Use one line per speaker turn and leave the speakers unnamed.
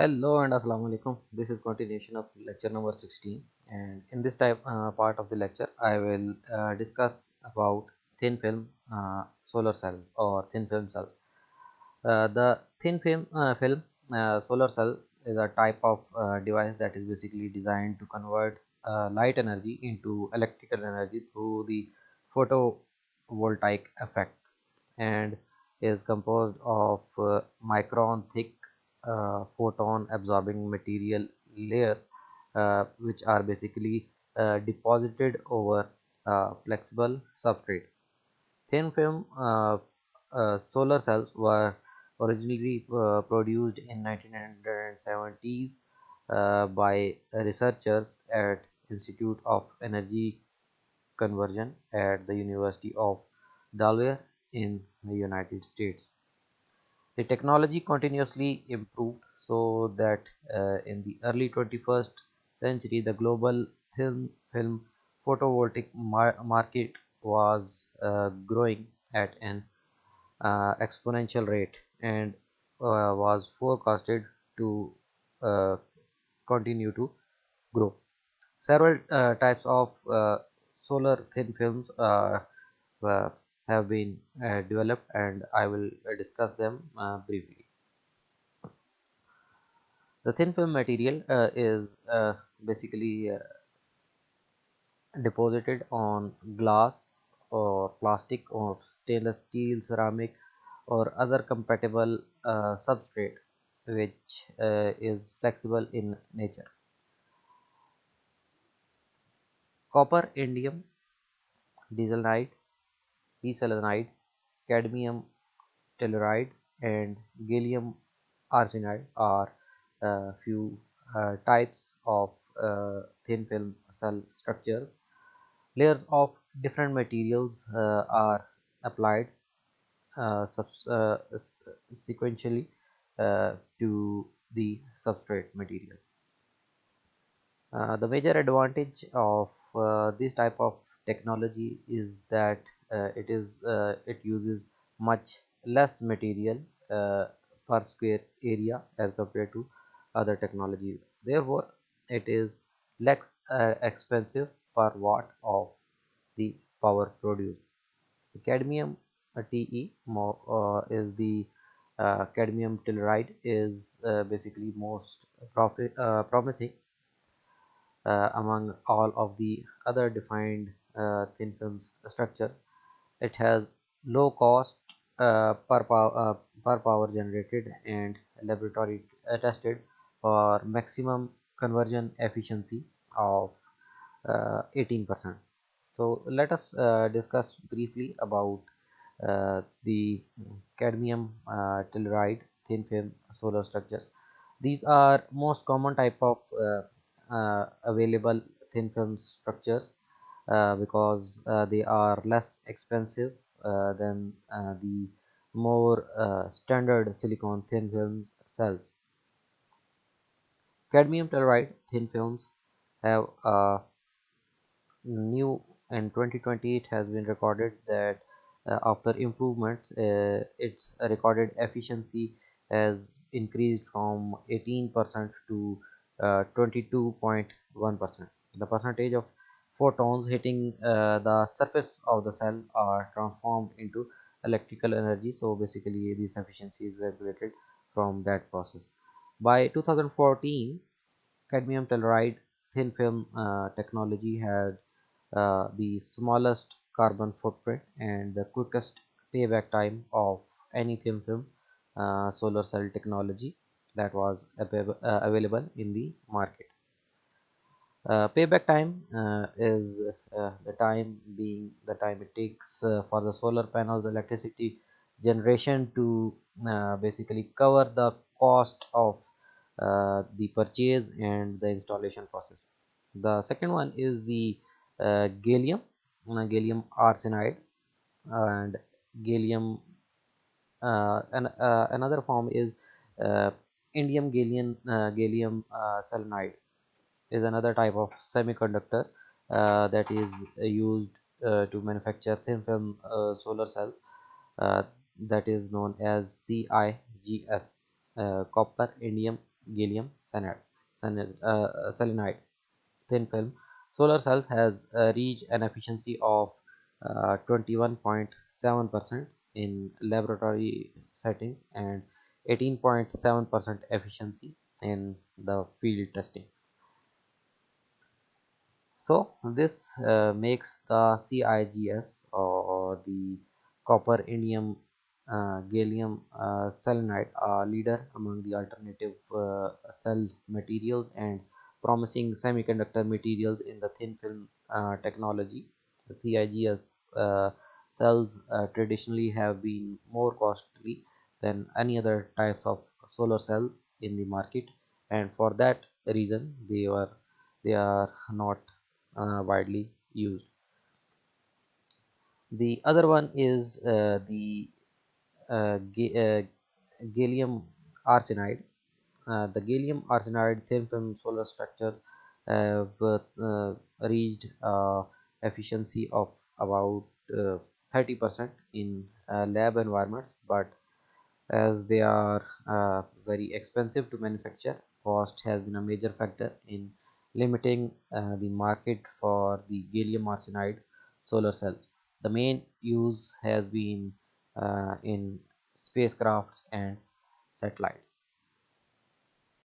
Hello and assalamu alaikum. This is continuation of lecture number 16 and in this type uh, part of the lecture I will uh, discuss about thin film uh, solar cell or thin film cells. Uh, the thin film, uh, film uh, solar cell is a type of device that is basically designed to convert light energy into electrical energy through the photovoltaic effect and is composed of micron thick photon absorbing material layers uh, which are basically uh, deposited over flexible substrate. Thin film solar cells were originally produced in 1970s uh, by researchers at Institute of Energy Conversion at the University of Delaware in the United States the technology continuously improved so that uh, in the early 21st century the global thin film photovoltaic mar market was uh, growing at an uh, exponential rate and uh, was forecasted to uh, continue to grow. Several uh, types of solar thin films have been uh, developed and I will uh, discuss them uh, briefly. The thin film material uh, is uh, basically uh, deposited on glass or plastic or stainless steel, ceramic or other compatible substrate which is flexible in nature. Copper, indium, diesel p-selenide, cadmium telluride, and gallium arsenide are a few uh, types of uh, thin film cell structures. Layers of different materials uh, are applied uh, uh, sequentially uh, to the substrate material. the major advantage of this type of technology is that it is uh, it uses much less material uh, per square area as compared to other technologies therefore it is less expensive per watt of the power produced. Cadmium TE uh, is the uh, cadmium telluride is uh, basically most profit, promising among all of the other defined thin films structures it has low cost uh, per, power, uh, per power generated and laboratory tested for maximum conversion efficiency of 18%. Uh, so let us uh, discuss briefly about uh, the cadmium telluride thin film solar structures. These are most common type of available thin film structures uh, because uh, they are less expensive uh, than the more standard silicon thin film cells. Cadmium telluride thin films have a new in 2020 it has been recorded that uh, after improvements uh, its recorded efficiency has increased from 18% to 22.1% the percentage of photons hitting uh, the surface of the cell are transformed into electrical energy. So basically this efficiency is regulated from that process. By 2014 cadmium telluride thin film uh, technology had uh, the smallest carbon footprint and the quickest payback time of any thin film uh, solar cell technology that was uh, available in the market payback time uh, is uh, the time being the time it takes uh, for the solar panels electricity generation to uh, basically cover the cost of uh, the purchase and the installation process. The second one is the gallium gallium arsenide and gallium and another form is indium gallium gallium selenide is another type of semiconductor uh, that is used uh, to manufacture thin film uh, solar cell uh, that is known as CIGS uh, copper indium gallium uh, selenide thin film. Solar cell has uh, reached an efficiency of 21.7% uh, in laboratory settings and 18.7% efficiency in the field testing. So this uh, makes the CIGS or the copper indium uh, gallium uh, selenide a leader among the alternative uh, cell materials and promising semiconductor materials in the thin film uh, technology. The CIGS uh, cells traditionally have been more costly than any other types of solar cell in the market and for that reason they were they are not uh, widely used. The other one is uh, the uh, uh, gallium arsenide. Uh, the gallium arsenide thin film solar structures have uh, reached efficiency of about 30% in lab environments, but as they are very expensive to manufacture cost has been a major factor in limiting uh, the market for the gallium arsenide solar cells the main use has been uh, in spacecrafts and satellites